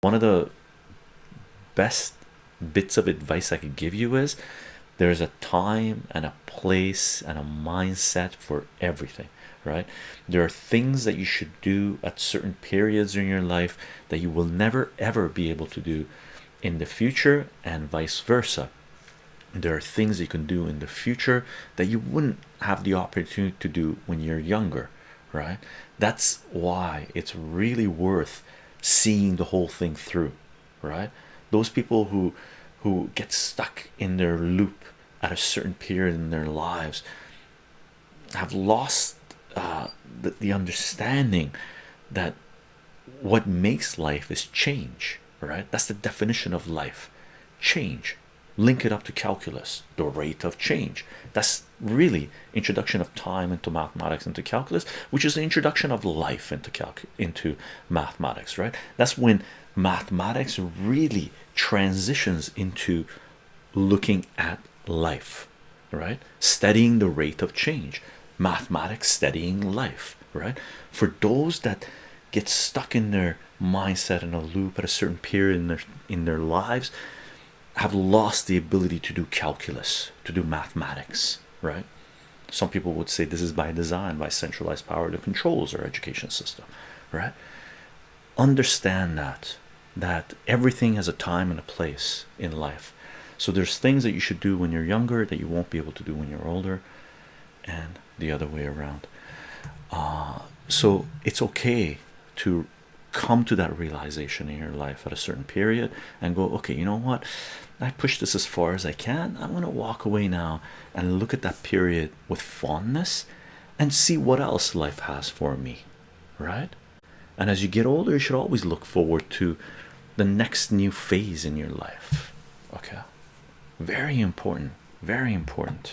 one of the best bits of advice I could give you is there's a time and a place and a mindset for everything, right? There are things that you should do at certain periods in your life that you will never ever be able to do in the future, and vice versa. There are things you can do in the future that you wouldn't have the opportunity to do when you're younger, right? That's why it's really worth seeing the whole thing through, right? Those people who who get stuck in their loop at a certain period in their lives have lost uh, the, the understanding that what makes life is change right that's the definition of life change link it up to calculus the rate of change. That's really introduction of time into mathematics into calculus which is the introduction of life into into mathematics right? That's when mathematics really transitions into looking at life right? Studying the rate of change. Mathematics studying life right? For those that get stuck in their mindset in a loop at a certain period in their in their lives have lost the ability to do calculus to do mathematics right? Some people would say this is by design by centralized power that controls our education system right? Understand that that everything has a time and a place in life. So there's things that you should do when you're younger that you won't be able to do when you're older and the other way around. Uh, so it's okay to come to that realization in your life at a certain period and go okay you know what? I pushed this as far as I can. I'm gonna walk away now and look at that period with fondness and see what else life has for me right? And as you get older you should always look forward to the next new phase in your life okay? Very important very important